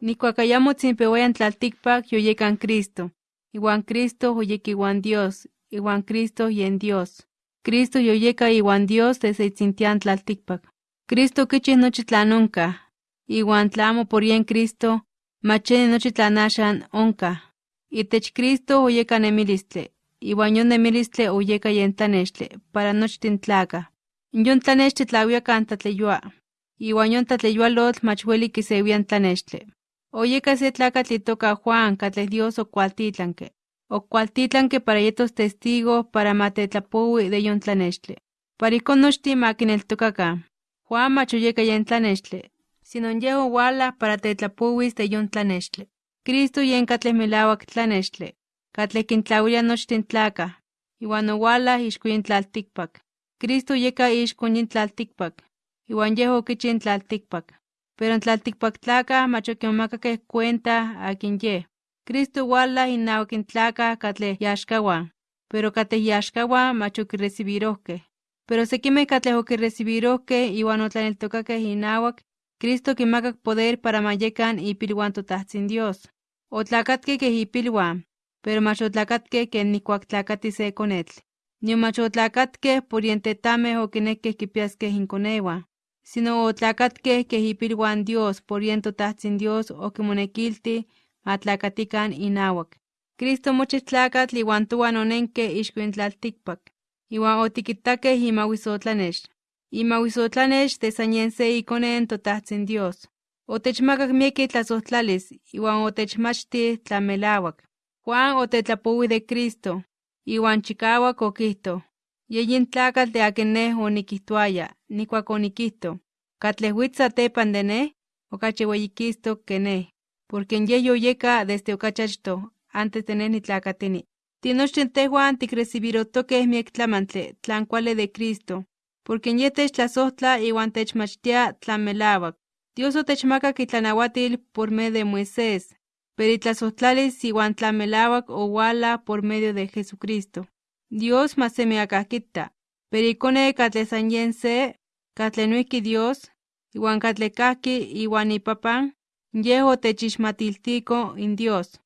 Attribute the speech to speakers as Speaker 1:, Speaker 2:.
Speaker 1: Nikuakayamo tzinpewayan tlaltikpak yoyekan Cristo. Iwan Cristo oyeki iwan Dios, iwan Cristo yen Dios. Cristo yoyeka iwan Dios desde itzintian tlaltikpak. Cristo kichih nochi tlan onka. Iwan tlamo por yen Cristo, macheni nochi tlan axan onka. Itech Cristo oyeka nemilistle, iwan yon nemilistle oyeka yen tlanextle, para nochtin tlaka. Yon tlanextle tlawiakan tatleyua. Iwan yon tatleyualotl mach weli kisewian tlanextle. Oyeka se tlakatl itoka Juan katleh Dios okualtitlanke. Okualtitlanke para yetos testigo para matetlapowi de yon tlanextle. Para ikon nochtin makineltokakan. Juan mach oyeka yen tlanextle, sino yeh owala para tetlapowis de yon tlanextle. Cristo yen katleh melawak tlanextle, katleh kintlawilia nochtin tlaka, iwan owala ixko yin tlaltikpak. Cristo yeka ixko yin tlaltikpak, iwan yeh okichi in tlaltikpak. Pero in tlaltikpak tlaka mach okimomakakeh cuenta akin yeh. Cristo owala innawak in tlaka katleh yaxkawan, pero katleh yaxkawan mach okirecibirohkeh. Pero sekimeh katleh okirecibirohkeh iwan otlaneltokakeh inawak, Cristo kinmakak poder para ma yekan ipilwan toTahtzin Dios. Otlakatkeh keh ipilwan, pero mach otlakatkeh ken nikuak tlakati se konetl. Nion mach otlakatkeh por yen tetameh okinekeh kipiaskeh inkonewan, sino otlakatkeh keh ipilwan Dios por yen toTahtzin Dios okimonekilti ma tlakatikan inawak. Cristo mochih tlakatl iwan ixko yin tlaltikpak, iwan otikitakeh imawisotlanex. Imawisotlanex de san yen se ikone in toTahtzin Dios. Otechmakak mieki tlasojtlalis iwan otechmachtih tlan melawak. Juan otetlapowi de Cristo, iwan chikawak okihto: Ye yin tlakatl de akin neh onikihtoaya, nikuak onikihto: Katleh witz satepan de neh, okachi weyikistok ke neh, porque yeh yoyeka desde okachi achtoh, antes de neh nitlakatini. Tinochtin tehuan tikrecibirotokeh miek tlamantli tlan kuali de Cristo, porque yeh techtlasojtla iwan techmachtia tlan melawak. Dios otechmakak itlanahuatil por medio de Moisés, pero itlasojtlalis iwan melawak owala por medio de Jesucristo. Dios ma semi akah kita, pero ikone katleh san yen se, katleh noihki Dios, iwan katleh kahki iwan ipapan, yeh otechixmatiltiko in Dios.